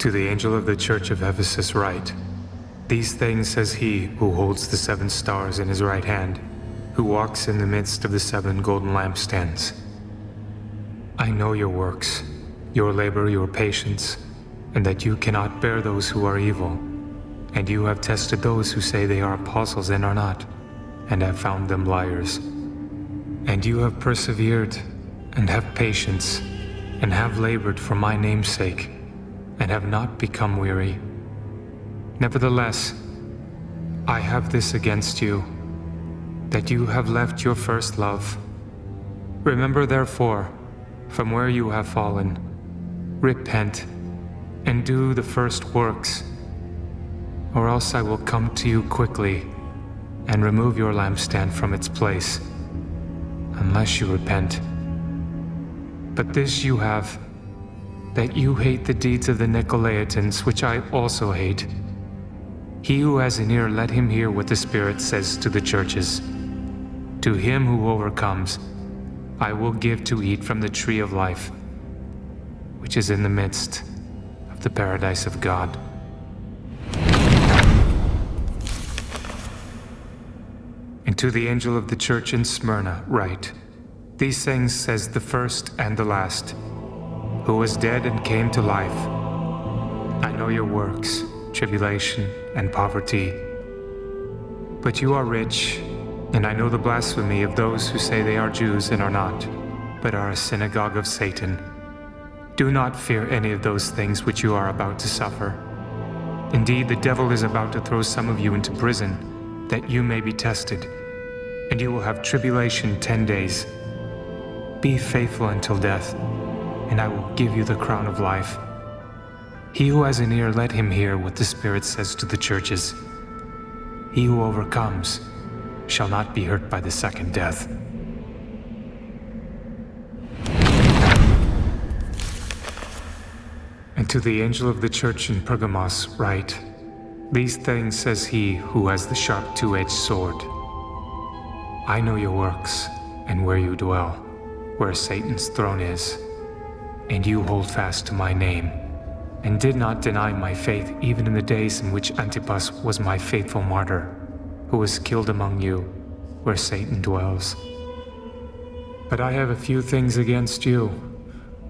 To the angel of the church of Ephesus write, These things says he who holds the seven stars in his right hand, who walks in the midst of the seven golden lampstands. I know your works, your labor, your patience, and that you cannot bear those who are evil. And you have tested those who say they are apostles and are not, and have found them liars. And you have persevered, and have patience, and have labored for my name's sake, and have not become weary. Nevertheless, I have this against you, that you have left your first love. Remember therefore, from where you have fallen, repent, and do the first works, or else I will come to you quickly and remove your lampstand from its place, unless you repent. But this you have, that you hate the deeds of the Nicolaitans, which I also hate. He who has an ear, let him hear what the Spirit says to the churches. To him who overcomes, I will give to eat from the tree of life, which is in the midst of the paradise of God. And to the angel of the church in Smyrna write, These things says the first and the last, who was dead and came to life. I know your works, tribulation and poverty. But you are rich, and I know the blasphemy of those who say they are Jews and are not, but are a synagogue of Satan. Do not fear any of those things which you are about to suffer. Indeed, the devil is about to throw some of you into prison that you may be tested, and you will have tribulation ten days. Be faithful until death, and I will give you the crown of life. He who has an ear, let him hear what the Spirit says to the churches. He who overcomes shall not be hurt by the second death. And to the angel of the church in Pergamos write, these things says he who has the sharp two-edged sword. I know your works and where you dwell, where Satan's throne is, and you hold fast to my name, and did not deny my faith even in the days in which Antipas was my faithful martyr, who was killed among you, where Satan dwells. But I have a few things against you,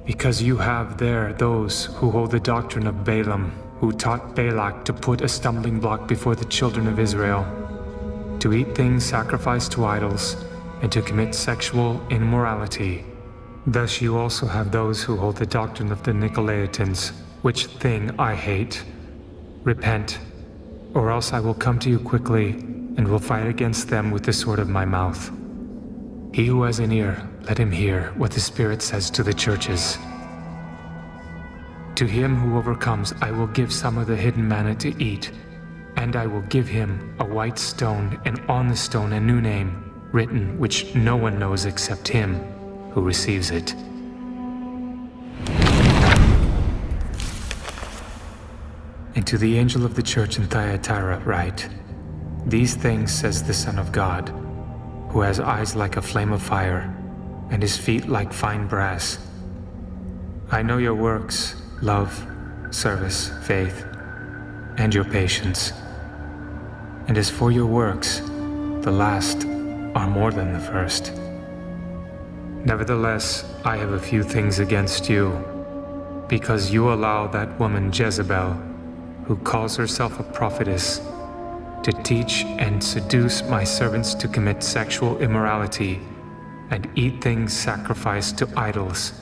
because you have there those who hold the doctrine of Balaam, who taught Balak to put a stumbling block before the children of Israel, to eat things sacrificed to idols, and to commit sexual immorality. Thus you also have those who hold the doctrine of the Nicolaitans, which thing I hate. Repent, or else I will come to you quickly, and will fight against them with the sword of my mouth. He who has an ear, let him hear what the Spirit says to the churches. To him who overcomes, I will give some of the hidden manna to eat, and I will give him a white stone, and on the stone a new name, written which no one knows except him who receives it. And to the angel of the church in Thyatira write, These things says the Son of God, who has eyes like a flame of fire, and his feet like fine brass. I know your works, love, service, faith, and your patience. And as for your works, the last are more than the first. Nevertheless, I have a few things against you, because you allow that woman Jezebel, who calls herself a prophetess, to teach and seduce my servants to commit sexual immorality and eat things sacrificed to idols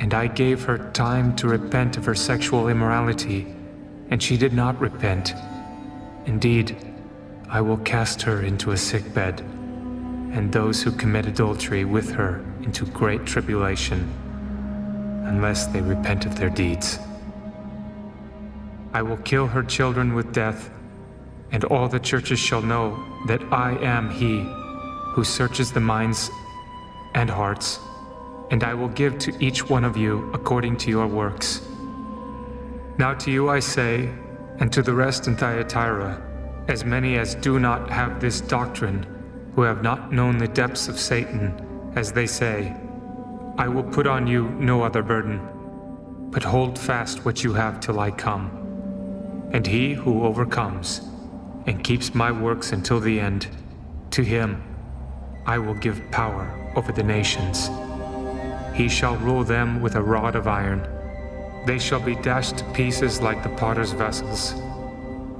and I gave her time to repent of her sexual immorality, and she did not repent. Indeed, I will cast her into a sick bed, and those who commit adultery with her into great tribulation, unless they repent of their deeds. I will kill her children with death, and all the churches shall know that I am he who searches the minds and hearts and I will give to each one of you according to your works. Now to you I say, and to the rest in Thyatira, as many as do not have this doctrine, who have not known the depths of Satan, as they say, I will put on you no other burden. but hold fast what you have till I come. And he who overcomes and keeps my works until the end, to him I will give power over the nations. He shall rule them with a rod of iron. They shall be dashed to pieces like the potter's vessels,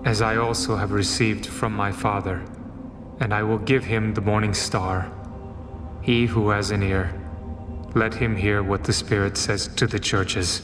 as I also have received from my Father. And I will give him the morning star. He who has an ear, let him hear what the Spirit says to the churches.